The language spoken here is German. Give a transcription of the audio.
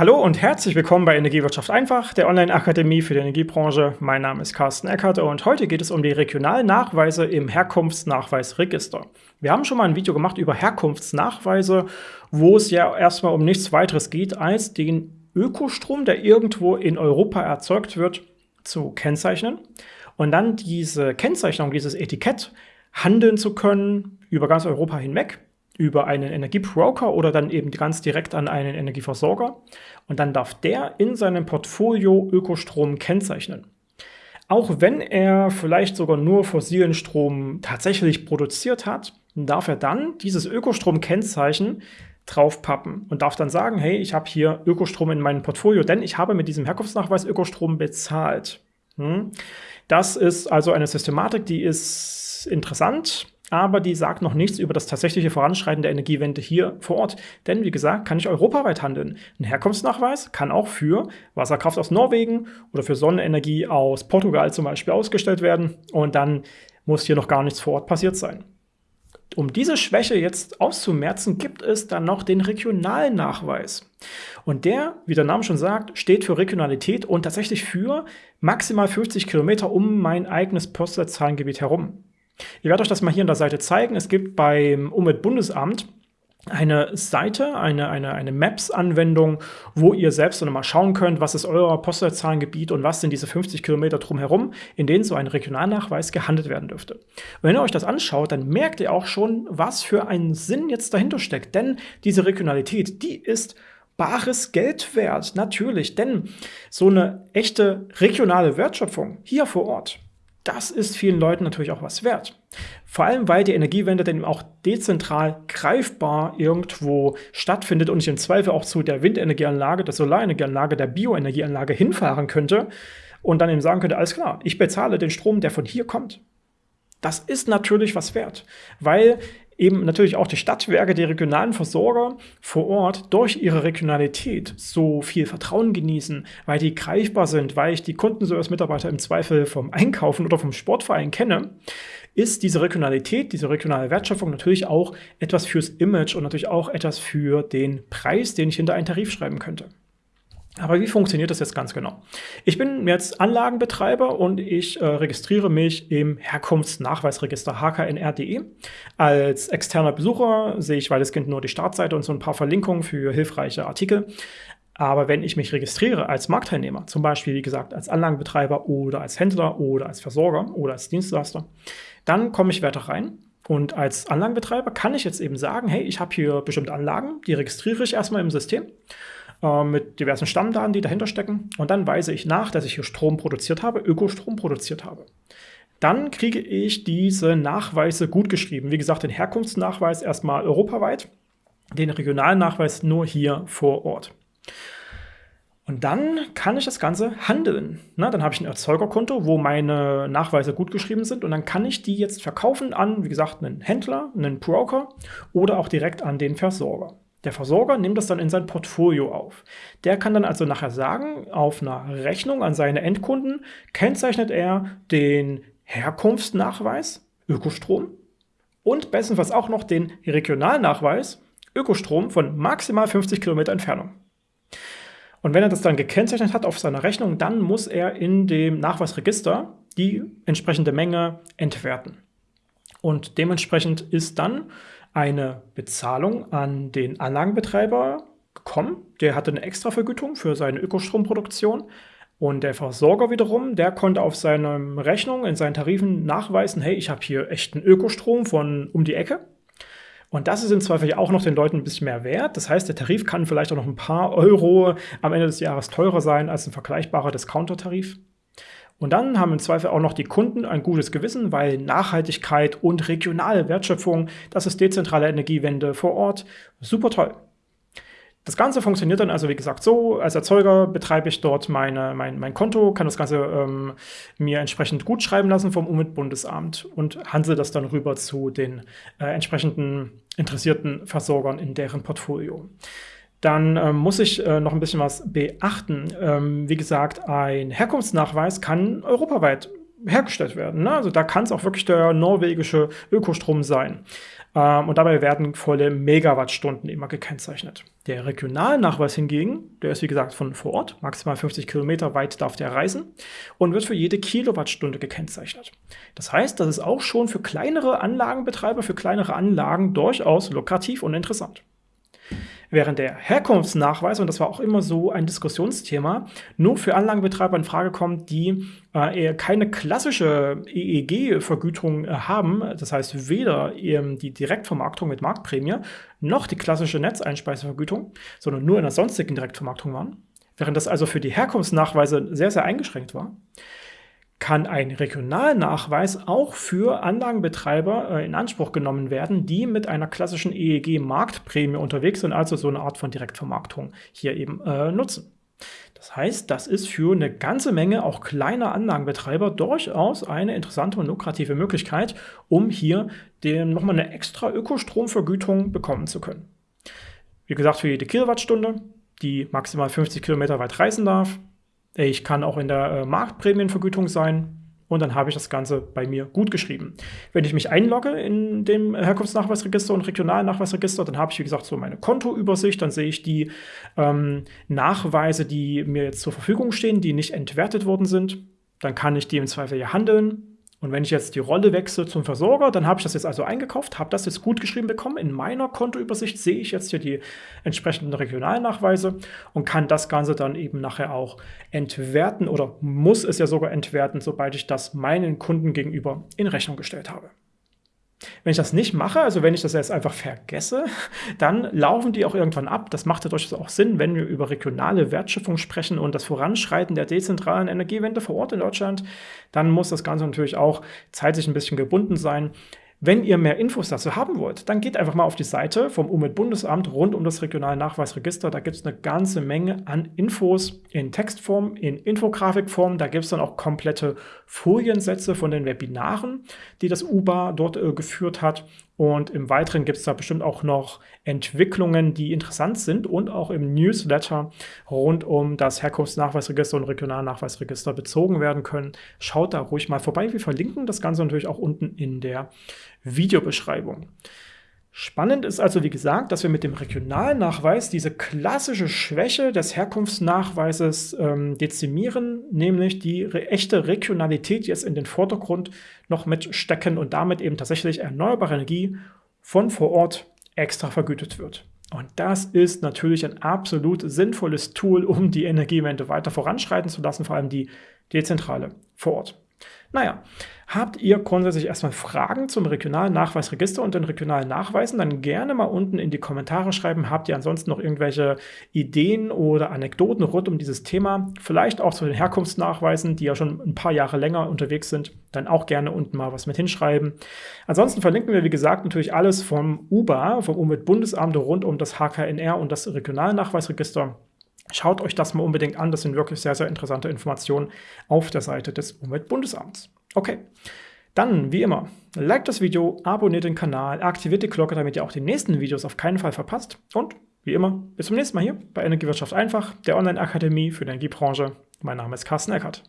Hallo und herzlich willkommen bei Energiewirtschaft einfach, der Online-Akademie für die Energiebranche. Mein Name ist Carsten Eckert und heute geht es um die Regionalnachweise im Herkunftsnachweisregister. Wir haben schon mal ein Video gemacht über Herkunftsnachweise, wo es ja erstmal um nichts weiteres geht, als den Ökostrom, der irgendwo in Europa erzeugt wird, zu kennzeichnen und dann diese Kennzeichnung, dieses Etikett handeln zu können über ganz Europa hinweg über einen Energiebroker oder dann eben ganz direkt an einen Energieversorger. Und dann darf der in seinem Portfolio Ökostrom kennzeichnen. Auch wenn er vielleicht sogar nur fossilen Strom tatsächlich produziert hat, darf er dann dieses Ökostrom-Kennzeichen draufpappen und darf dann sagen, hey, ich habe hier Ökostrom in meinem Portfolio, denn ich habe mit diesem Herkunftsnachweis Ökostrom bezahlt. Hm? Das ist also eine Systematik, die ist interessant, aber die sagt noch nichts über das tatsächliche Voranschreiten der Energiewende hier vor Ort. Denn wie gesagt, kann ich europaweit handeln. Ein Herkunftsnachweis kann auch für Wasserkraft aus Norwegen oder für Sonnenenergie aus Portugal zum Beispiel ausgestellt werden und dann muss hier noch gar nichts vor Ort passiert sein. Um diese Schwäche jetzt auszumerzen, gibt es dann noch den regionalen Nachweis. Und der, wie der Name schon sagt, steht für Regionalität und tatsächlich für maximal 50 Kilometer um mein eigenes Postleitzahlengebiet herum. Ich werde euch das mal hier an der Seite zeigen. Es gibt beim Umweltbundesamt eine Seite, eine, eine, eine Maps-Anwendung, wo ihr selbst dann mal schauen könnt, was ist euer Postleitzahlengebiet und was sind diese 50 Kilometer drumherum, in denen so ein Regionalnachweis gehandelt werden dürfte. Und wenn ihr euch das anschaut, dann merkt ihr auch schon, was für einen Sinn jetzt dahinter steckt. Denn diese Regionalität, die ist bares Geld wert, natürlich. Denn so eine echte regionale Wertschöpfung hier vor Ort, das ist vielen Leuten natürlich auch was wert. Vor allem, weil die Energiewende dann auch dezentral greifbar irgendwo stattfindet und ich im Zweifel auch zu der Windenergieanlage, der Solarenergieanlage, der Bioenergieanlage hinfahren könnte und dann eben sagen könnte, alles klar, ich bezahle den Strom, der von hier kommt. Das ist natürlich was wert, weil eben natürlich auch die Stadtwerke, die regionalen Versorger vor Ort durch ihre Regionalität so viel Vertrauen genießen, weil die greifbar sind, weil ich die Kundenservice-Mitarbeiter im Zweifel vom Einkaufen oder vom Sportverein kenne, ist diese Regionalität, diese regionale Wertschöpfung natürlich auch etwas fürs Image und natürlich auch etwas für den Preis, den ich hinter einen Tarif schreiben könnte. Aber wie funktioniert das jetzt ganz genau? Ich bin jetzt Anlagenbetreiber und ich äh, registriere mich im Herkunftsnachweisregister hknr.de. Als externer Besucher sehe ich weitestgehend nur die Startseite und so ein paar Verlinkungen für hilfreiche Artikel. Aber wenn ich mich registriere als Marktteilnehmer, zum Beispiel, wie gesagt, als Anlagenbetreiber oder als Händler oder als Versorger oder als Dienstleister, dann komme ich weiter rein und als Anlagenbetreiber kann ich jetzt eben sagen, hey, ich habe hier bestimmte Anlagen, die registriere ich erstmal im System äh, mit diversen Stammdaten, die dahinter stecken. Und dann weise ich nach, dass ich hier Strom produziert habe, Ökostrom produziert habe. Dann kriege ich diese Nachweise gut geschrieben. Wie gesagt, den Herkunftsnachweis erstmal europaweit, den regionalen Nachweis nur hier vor Ort. Und dann kann ich das Ganze handeln. Na, dann habe ich ein Erzeugerkonto, wo meine Nachweise gut geschrieben sind und dann kann ich die jetzt verkaufen an, wie gesagt, einen Händler, einen Broker oder auch direkt an den Versorger. Der Versorger nimmt das dann in sein Portfolio auf. Der kann dann also nachher sagen, auf einer Rechnung an seine Endkunden kennzeichnet er den Herkunftsnachweis, Ökostrom, und bestenfalls auch noch den Regionalnachweis, Ökostrom von maximal 50 Kilometer Entfernung. Und wenn er das dann gekennzeichnet hat auf seiner Rechnung, dann muss er in dem Nachweisregister die entsprechende Menge entwerten. Und dementsprechend ist dann eine Bezahlung an den Anlagenbetreiber gekommen. Der hatte eine Extravergütung für seine Ökostromproduktion. Und der Versorger wiederum, der konnte auf seiner Rechnung in seinen Tarifen nachweisen, hey, ich habe hier echten Ökostrom von um die Ecke. Und das ist im Zweifel ja auch noch den Leuten ein bisschen mehr wert. Das heißt, der Tarif kann vielleicht auch noch ein paar Euro am Ende des Jahres teurer sein als ein vergleichbarer Discounter-Tarif. Und dann haben im Zweifel auch noch die Kunden ein gutes Gewissen, weil Nachhaltigkeit und regionale Wertschöpfung, das ist dezentrale Energiewende vor Ort, super toll. Das Ganze funktioniert dann also, wie gesagt, so. Als Erzeuger betreibe ich dort meine, mein, mein Konto, kann das Ganze ähm, mir entsprechend gut schreiben lassen vom Umweltbundesamt und handle das dann rüber zu den äh, entsprechenden interessierten Versorgern in deren Portfolio dann ähm, muss ich äh, noch ein bisschen was beachten. Ähm, wie gesagt, ein Herkunftsnachweis kann europaweit hergestellt werden. Ne? Also da kann es auch wirklich der norwegische Ökostrom sein. Ähm, und dabei werden volle Megawattstunden immer gekennzeichnet. Der Regionalnachweis hingegen, der ist wie gesagt von vor Ort, maximal 50 Kilometer weit darf der reisen und wird für jede Kilowattstunde gekennzeichnet. Das heißt, das ist auch schon für kleinere Anlagenbetreiber, für kleinere Anlagen durchaus lukrativ und interessant. Während der Herkunftsnachweis, und das war auch immer so ein Diskussionsthema, nur für Anlagenbetreiber in Frage kommt, die äh, keine klassische EEG-Vergütung äh, haben, das heißt weder ähm, die Direktvermarktung mit Marktprämie noch die klassische Netzeinspeisevergütung, sondern nur in der sonstigen Direktvermarktung waren, während das also für die Herkunftsnachweise sehr, sehr eingeschränkt war kann ein Regionalnachweis auch für Anlagenbetreiber äh, in Anspruch genommen werden, die mit einer klassischen EEG-Marktprämie unterwegs sind, also so eine Art von Direktvermarktung hier eben äh, nutzen. Das heißt, das ist für eine ganze Menge auch kleiner Anlagenbetreiber durchaus eine interessante und lukrative Möglichkeit, um hier nochmal eine extra Ökostromvergütung bekommen zu können. Wie gesagt, für jede Kilowattstunde, die maximal 50 Kilometer weit reisen darf, ich kann auch in der äh, Marktprämienvergütung sein und dann habe ich das Ganze bei mir gut geschrieben. Wenn ich mich einlogge in dem Herkunftsnachweisregister und Regionalnachweisregister, dann habe ich, wie gesagt, so meine Kontoübersicht, dann sehe ich die ähm, Nachweise, die mir jetzt zur Verfügung stehen, die nicht entwertet worden sind. Dann kann ich die im Zweifel ja handeln. Und wenn ich jetzt die Rolle wechsle zum Versorger, dann habe ich das jetzt also eingekauft, habe das jetzt gut geschrieben bekommen. In meiner Kontoübersicht sehe ich jetzt hier die entsprechenden Regionalnachweise und kann das Ganze dann eben nachher auch entwerten oder muss es ja sogar entwerten, sobald ich das meinen Kunden gegenüber in Rechnung gestellt habe. Wenn ich das nicht mache, also wenn ich das jetzt einfach vergesse, dann laufen die auch irgendwann ab. Das macht ja durchaus auch Sinn, wenn wir über regionale Wertschöpfung sprechen und das Voranschreiten der dezentralen Energiewende vor Ort in Deutschland, dann muss das Ganze natürlich auch zeitlich ein bisschen gebunden sein. Wenn ihr mehr Infos dazu haben wollt, dann geht einfach mal auf die Seite vom Umweltbundesamt rund um das regionale Nachweisregister. Da gibt es eine ganze Menge an Infos in Textform, in Infografikform. Da gibt es dann auch komplette Foliensätze von den Webinaren, die das UBA dort äh, geführt hat. Und im Weiteren gibt es da bestimmt auch noch Entwicklungen, die interessant sind und auch im Newsletter rund um das Herkunftsnachweisregister und Regionalnachweisregister bezogen werden können. Schaut da ruhig mal vorbei. Wir verlinken das Ganze natürlich auch unten in der Videobeschreibung. Spannend ist also, wie gesagt, dass wir mit dem Regionalnachweis diese klassische Schwäche des Herkunftsnachweises ähm, dezimieren, nämlich die re echte Regionalität jetzt in den Vordergrund noch mitstecken und damit eben tatsächlich erneuerbare Energie von vor Ort extra vergütet wird. Und das ist natürlich ein absolut sinnvolles Tool, um die Energiewende weiter voranschreiten zu lassen, vor allem die dezentrale vor Ort. Naja, habt ihr grundsätzlich erstmal Fragen zum regionalen Nachweisregister und den regionalen Nachweisen, dann gerne mal unten in die Kommentare schreiben. Habt ihr ansonsten noch irgendwelche Ideen oder Anekdoten rund um dieses Thema? Vielleicht auch zu den Herkunftsnachweisen, die ja schon ein paar Jahre länger unterwegs sind. Dann auch gerne unten mal was mit hinschreiben. Ansonsten verlinken wir, wie gesagt, natürlich alles vom UBA, vom Umweltbundesamt rund um das HKNR und das Regionalnachweisregister. Schaut euch das mal unbedingt an, das sind wirklich sehr, sehr interessante Informationen auf der Seite des Umweltbundesamts. Okay, dann wie immer, liked das Video, abonniert den Kanal, aktiviert die Glocke, damit ihr auch die nächsten Videos auf keinen Fall verpasst und wie immer, bis zum nächsten Mal hier bei Energiewirtschaft einfach, der Online-Akademie für die Energiebranche. Mein Name ist Carsten Eckert.